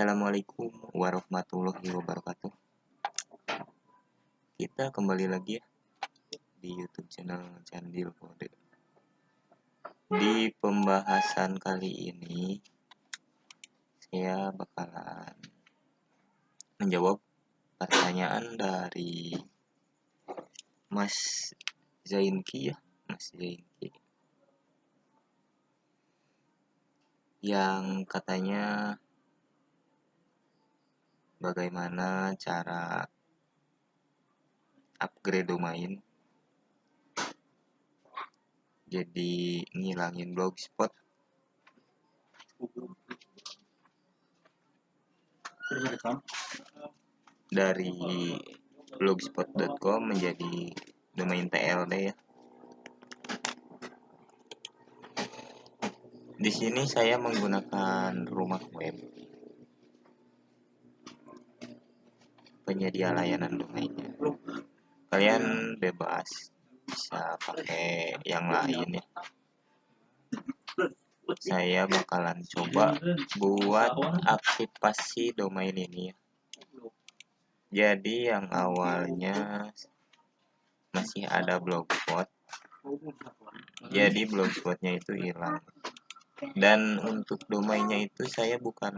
Assalamualaikum warahmatullahi wabarakatuh. Kita kembali lagi ya di YouTube channel Candil Kode. Di pembahasan kali ini saya bakalan menjawab pertanyaan dari Mas Zainki ya, Mas Zainki. Yang katanya bagaimana cara upgrade domain jadi ngilangin blogspot? Dari blogspot.com menjadi domain TLD ya. Di sini saya menggunakan rumah web penyedia layanan domainnya. Kalian bebas bisa pakai yang lain ya. Saya bakalan coba buat aktifasi domain ini ya. Jadi yang awalnya masih ada blogspot. Jadi blogspotnya itu hilang. Dan untuk domainnya itu saya bukan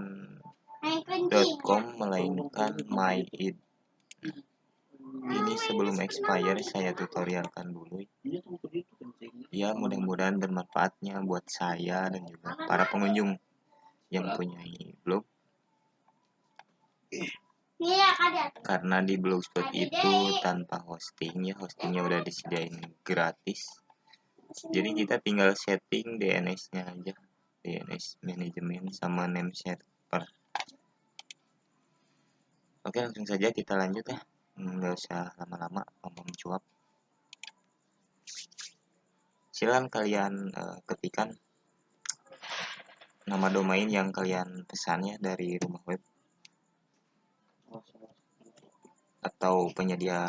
.com melainkan myid ini sebelum expire saya tutorialkan dulu. Ya mudah-mudahan bermanfaatnya buat saya dan juga para pengunjung yang punya blog. Karena di blogspot itu tanpa hosting ya hostingnya udah disediain gratis. Jadi kita tinggal setting DNS nya aja. DNS manajemen sama name server Oke langsung saja kita lanjut ya. Nggak usah lama-lama ngomong cuap. Silahkan kalian uh, ketikan nama domain yang kalian pesannya dari rumah web. Atau penyedia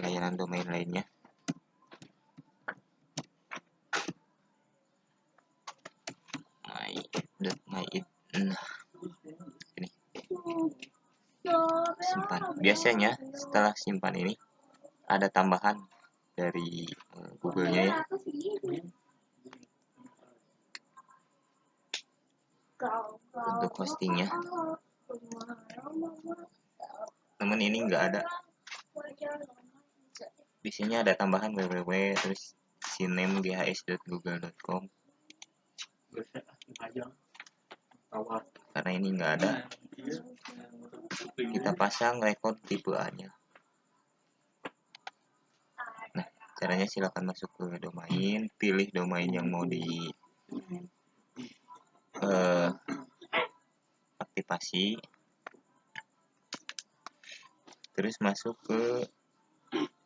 layanan domain lainnya. My nah simpan. Biasanya setelah simpan ini ada tambahan dari uh, Google-nya ya. Untuk hostingnya. namun ini enggak ada. Di sini ada tambahan www terus siname ghs.google.com karena ini enggak ada kita pasang record tipe A nya nah caranya silahkan masuk ke domain pilih domain yang mau di uh, aktivasi. Terus masuk ke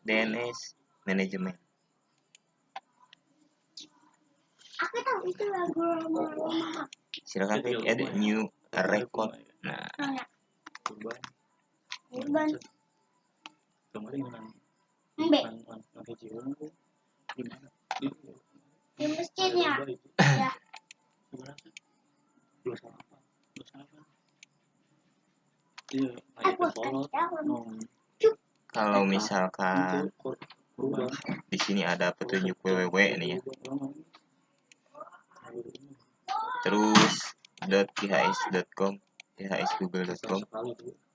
DNS manajemen silakan klik add new record. Nah kurban Kemarin Mbe. di Di masjidnya. Ya. berapa dua sama apa dua sama iya kalau misalkan di sini ada petunjuk www nih ya terus sekali tuh yang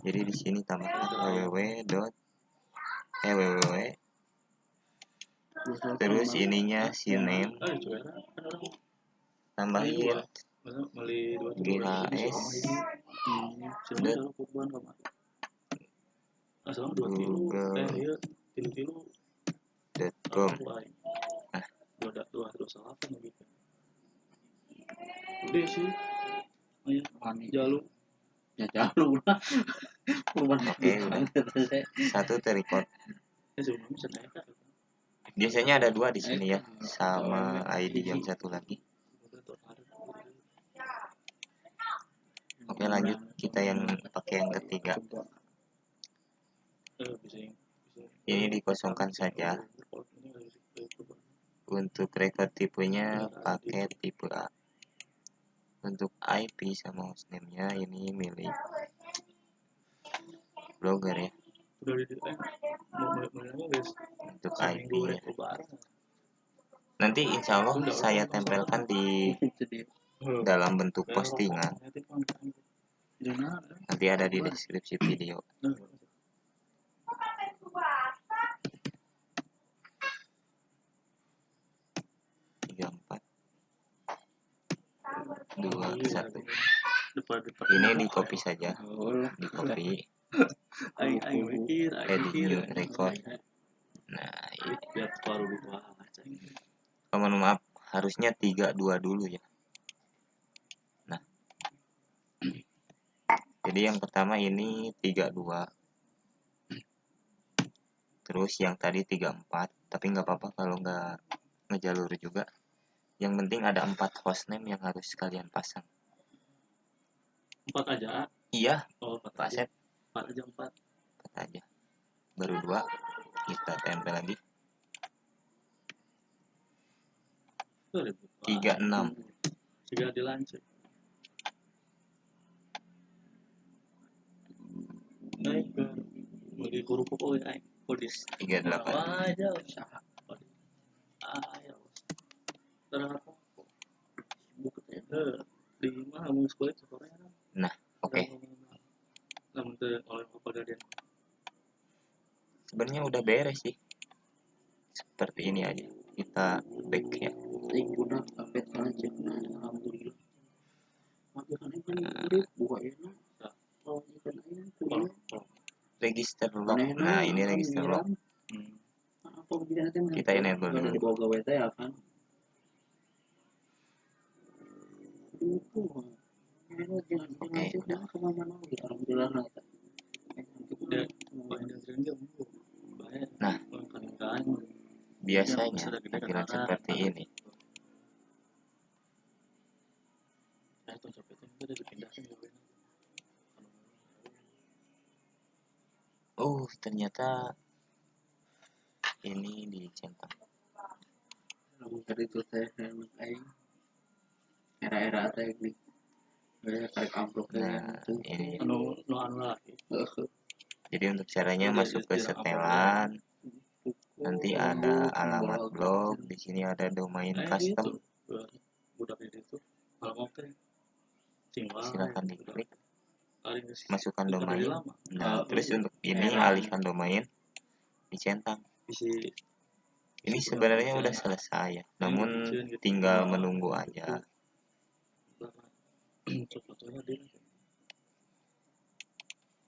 jadi di sini tambahkan www. Dot eh www terus ininya si name. Tambahin GHS tilu Google. eh iya dot com. Ah. apa gitu udah sih. Ayo jalur ya jalur lah saya. Satu kan biasanya ada dua di sini ya sama ID yang satu lagi. Oke lanjut. Kita yang pakai yang ketiga. Ini dikosongkan saja. Untuk record tipenya pakai tipe A untuk IP sama hostname-nya ini milik blogger ya. Eh untuk IP-nya lebaran nanti insya Allah saya tempelkan di dalam bentuk postingan. Nanti ada di deskripsi video tiga empat dua satu. depan depan. Ini di copy saja. Oh di copy Edit new record. nah ini baru dibaca oh, mohon maaf harusnya tiga dua dulu ya. Nah. Jadi yang pertama ini tiga dua. Terus yang tadi tiga empat. Tapi nggak apa-apa kalau nggak ngejalur juga yang penting ada empat hostname yang harus kalian pasang. Empat aja iya. Oh empat Pak aja. Sep empat aja empat. Empat aja. Baru dua. Kita tempel lagi. Tiga enam. Tiga dilanjut. Naik ke mau di kerupuk oh ya kodis tiga delapan. Apa aja di mau sekolah sekolah nah oke. Namun teh oleh apa sebenarnya udah beres sih. Seperti ini aja. Kita back ya. Sampai sekarang cek nah alhamdulillah ini kalau ya register log nah ini register log hmm. nanti Kita enable dulu. Itu udah. Dipindahkan ke WNA. oh ternyata ini dicentang lalu tadi tuh teh enak aing era-era teh di kayak karek amplop nah tuh ini anu anu lagi jadi untuk caranya Udah, masuk ke setelan. nanti ada alamat blog di sini ada domain Eh, custom gitu. tinggal silahkan diklik. masukkan domain. nah Ah, terus untuk ini alihkan domain dicentang ini sebenarnya udah selesai ya namun tinggal menunggu aja coklatnya dia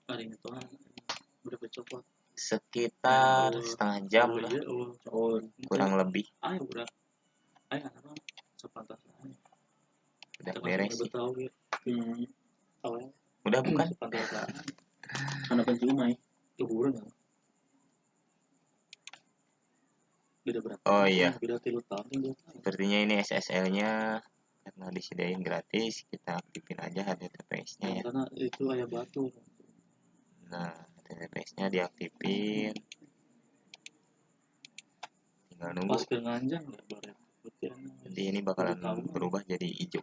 kali itu kan udah coklat sekitar setengah jam oh, lah. iya, oh, oh kurang lebih. Ayo udah. Ayo anak anak sepantas aja. Udah beres sih. tahu ya. Hmm, tahu ya? Udah bukan? Anak pencumai liburan ya? Beda berapa? Oh, iya. beda tiga tahun sepertinya ini SSL nya karena disediain gratis kita aktifin aja HTTPS nya ya. Karena itu ayah batu. Nah HTTPS nya diaktifin. Tinggal nunggu. Pas ke nganjang ya. Nanti ini bakalan berubah jadi hijau.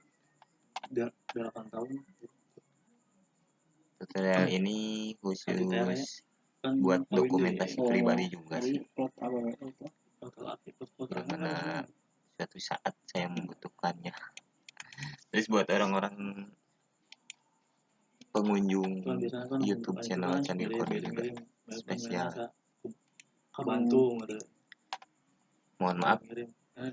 Udah delapan tahun. Tutorial ini khusus kan buat dokumentasi pribadi juga sih. mana suatu saat saya membutuhkannya terus buat orang-orang pengunjung Kan YouTube channel Candi Kode ngirim- juga spesial. ngirim, ke Bantung ada mohon maaf.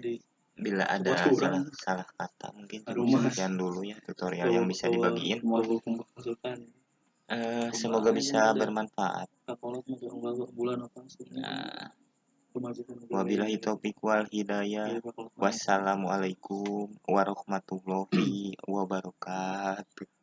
Di bila ada salah salah kata mungkin cukup sekian dulu ya tutorial yang bisa dibagiin. Eh, semoga bisa bermanfaat. Nah wabillahi taufiq wal hidayah. Iya, wassalamualaikum warahmatullahi wabarakatuh